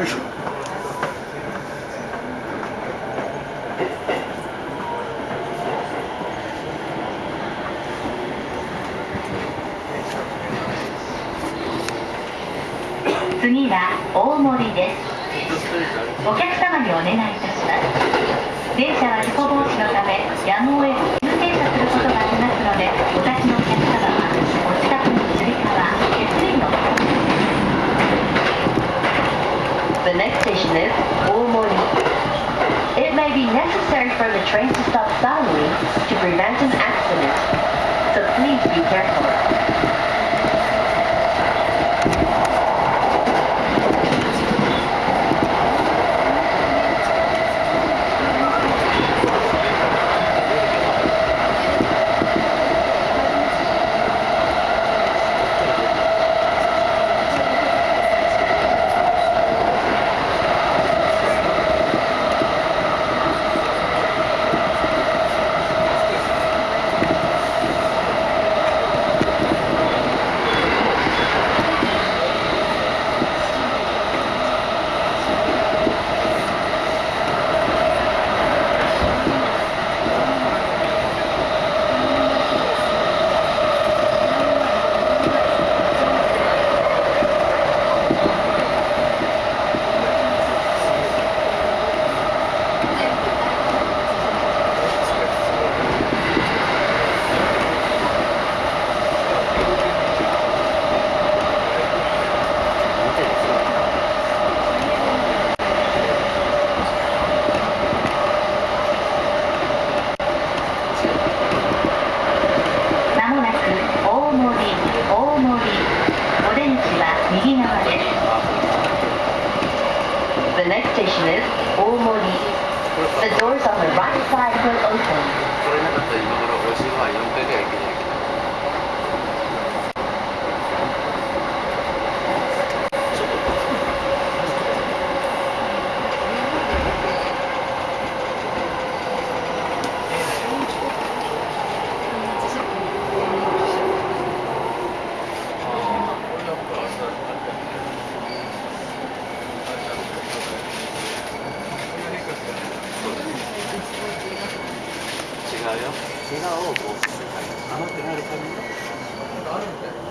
次は大森です。お客様にお願いいたします。電車は事故防止のためやむを得ず may be necessary for the train to stop suddenly to prevent an accident, so please be careful. Station is The doors on the right side will open うよ。怪我を防止するために。甘くなるための。